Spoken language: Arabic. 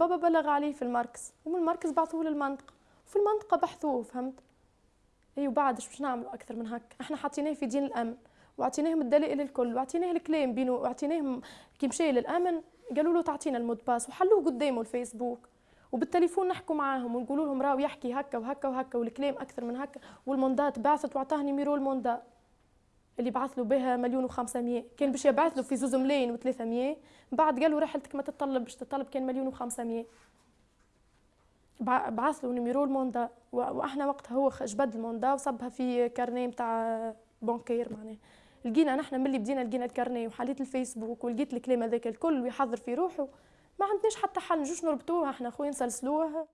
بابا بلغ عليه في المركز ومن المركز بعثوه للمنطقة. وفي المنطقة بحثوه فهمت؟ اي وبعد شو نعملوا أكثر من هكا؟ إحنا حاطيناه في يدين الأمن وأعطيناهم الدلائل الكل وأعطيناه الكلام بينه وأعطيناهم كي مشى للأمن قالوا له تعطينا ال mot de passe وحلوه قدامه الفيسبوك. وبالتليفون نحكوا معاهم ونقولوا لهم راهو يحكي هكا وهكا وهكا والكلام أكثر من هكا وال mandat بعثت واعطاه numéro ال mandat. اللي بعث له بها مليون و500 كان باش يبعث له في زوز ملايين و300 بعد قال له رحلتك ما تتطلب باش كان مليون و500 بعث له numéro ال mandat. وأحنا وقتها هو جبد ال mandat وصبها في carnet نتاع bancaire معناها. لقينا نحن ملي بدينا لقينا ال carnet وحليت الفيسبوك ولقيت الكلام هذاك الكل ويحضر في روحه. ما عندناش حتى حل نجوش نربطوها إحنا خويا نسلسلوها.